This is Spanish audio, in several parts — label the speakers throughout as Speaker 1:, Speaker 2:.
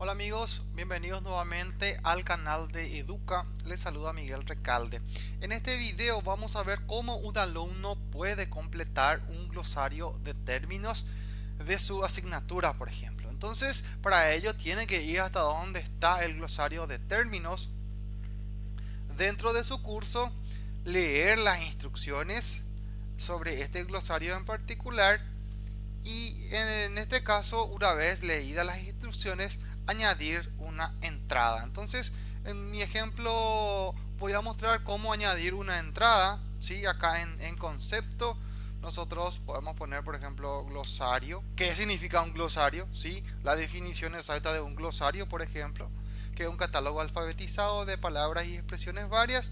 Speaker 1: Hola amigos, bienvenidos nuevamente al canal de Educa, les saluda Miguel Recalde. En este video vamos a ver cómo un alumno puede completar un glosario de términos de su asignatura, por ejemplo. Entonces, para ello tiene que ir hasta donde está el glosario de términos dentro de su curso, leer las instrucciones sobre este glosario en particular y en este caso, una vez leídas las instrucciones, añadir una entrada. Entonces, en mi ejemplo voy a mostrar cómo añadir una entrada. ¿sí? Acá en, concepto nosotros podemos poner, por ejemplo, glosario. ¿Qué significa un glosario? ¿sí? La definición exacta de un glosario, por ejemplo, que es un catálogo alfabetizado de palabras y expresiones varias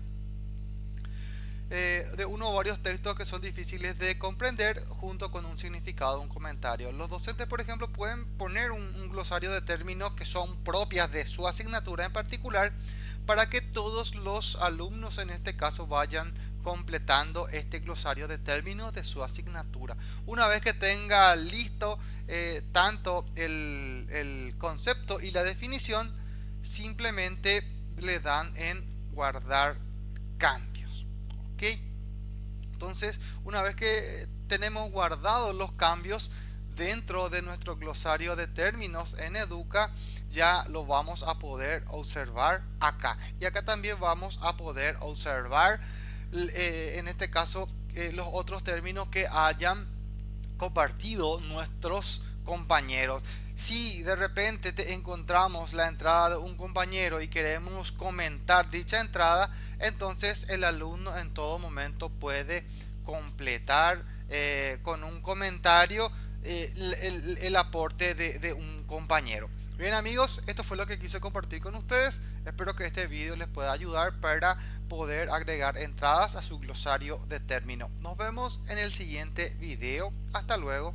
Speaker 1: eh, de uno o varios textos que son difíciles de comprender junto con un significado, un comentario. Los docentes, por ejemplo, pueden poner un, glosario de términos que son propias de su asignatura en particular para que todos los alumnos en este caso vayan completando este glosario de términos de su asignatura. Una vez que tenga listo eh, tanto el, concepto y la definición, simplemente le dan en guardar cambio. Entonces, una vez que tenemos guardados los cambios dentro de nuestro glosario de términos en Educa, ya lo vamos a poder observar acá. Y acá también vamos a poder observar, eh, en este caso, eh, los otros términos que hayan compartido nuestros compañeros. Si de repente te encontramos la entrada de un compañero y queremos comentar dicha entrada, entonces el alumno en todo momento puede completar eh, con un comentario eh, el, aporte de, un compañero. Bien amigos, esto fue lo que quise compartir con ustedes. Espero que este vídeo les pueda ayudar para poder agregar entradas a su glosario de término. Nos vemos en el siguiente video. Hasta luego.